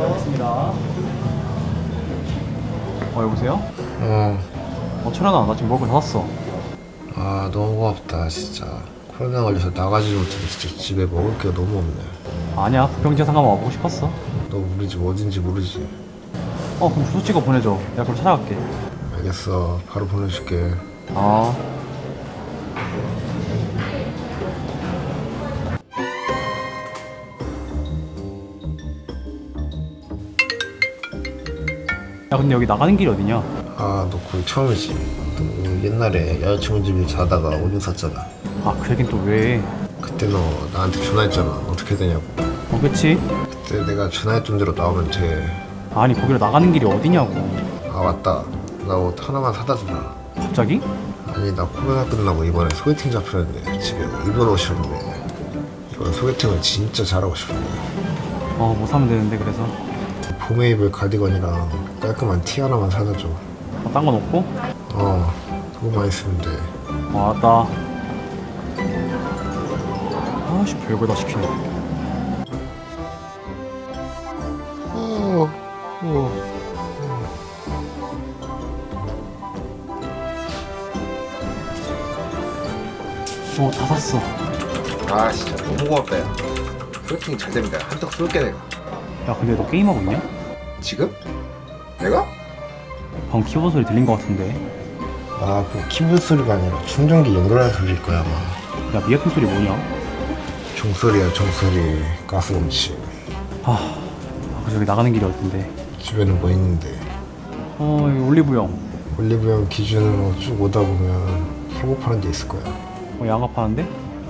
알겠습니다. 어 여보세요? 어, 어 철현아 나 지금 먹을 거 샀어. 아 너무 고맙다 진짜 코로나 걸려서 나가지 못해서 진짜 집에 먹을 게 너무 없네 아니야 부평지에 상가만 와보고 싶었어. 너 우리 집 어딘지 모르지? 어 그럼 주소 찍어 보내줘. 내가 그럼 찾아갈게. 알겠어 바로 보내줄게 아. 야 근데 여기 나가는 길이 어디냐? 아너 거기 처음이지 너 옛날에 여자친구 집에 자다가 오줌 쌌잖아 아그 얘긴 또 왜? 그때 너 나한테 전화했잖아 어떻게 되냐고 어 그치? 그때 내가 전화했던 대로 나오면 돼아 아니 거기로 나가는 길이 어디냐고. 맞다 나 옷 하나만 사다 주라 갑자기? 아니 나 코로나 끝나고 이번에 소개팅 잡혔는데 집에 입원 오셨는데 이번 소개팅을 진짜 잘하고 싶은데 어뭐 사면 되는데 그래서 봄에 입을 가디건이랑 깔끔한 티 하나만 사다 줘. 어, 딴건 없고? 어, 그거만 있으면 돼. 어 알았다. 아씨 별걸 다 시키네. 어, 어. 어다 샀어. 아, 진짜 너무 고맙다, 야. 소개팅 잘 내가 한턱 쏠게, 내가. 야 근데 너 게임하고 있냐? 지금? 내가? 방금 키보드 소리 들린 것 같은데. 아, 그 키보드 소리가 아니라 충전기 연결하는 소리일 거야, 아마. 야 미아폰 소리 뭐냐? 종소리야, 종소리. 가스검치. 아, 아, 그 저기 나가는 길이 어딘데? 집에는 뭐 있는데. 어, 올리브영. 올리브영 기준으로 쭉 오다 보면 소고 파는 데 있을 거야. 어, 양아 파는데?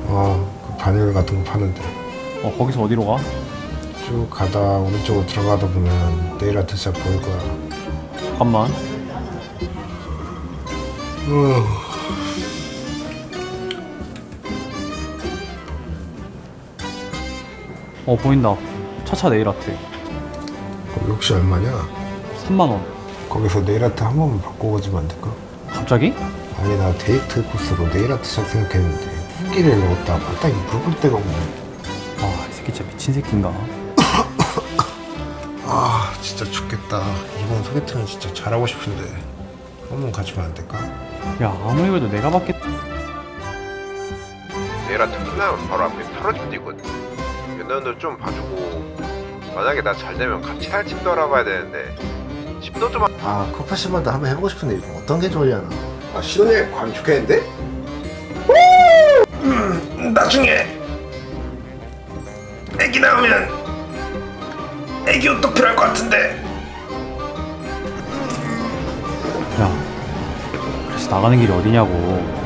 어, 그 바늘 같은 거 파는데. 어, 거기서 어디로 가? 쭉 가다 오른쪽으로 들어가다 보면 네일 아트 샵 보일 거야. 잠깐만. 어, 보인다. 차차 네일 아트. 거기 혹시 얼마냐? 3만원. 거기서 네일 아트 한 번만 바꿔보지면 안 될까? 갑자기? 아니 나 데이트 코스로 네일 아트 샵 생각했는데 후기를 넣었다 마땅히 물어볼 데가 없네. 아, 이 새끼 진짜 미친 새끼인가? 아 진짜 죽겠다. 이번 소개팅은 진짜 잘하고 싶은데 한번 가주면 안 될까? 야, 아무리 그래도 내가 받겠... 내일 아침 끝나면 바로 앞에 털어집도 있거든 너도 좀 봐주고 만약에 나 잘 되면 같이 살 집도 알아봐야 되는데 집도 좀 아 커피숍만도 한번 해보고 싶은데 이거 어떤 게 좋으려나? 아 신혼여행 가면 좋겠는데? 음, 나중에 애기 나오면 애기 옷도 필요할 것 같은데 야, 그래서 나가는 길이 어디냐고.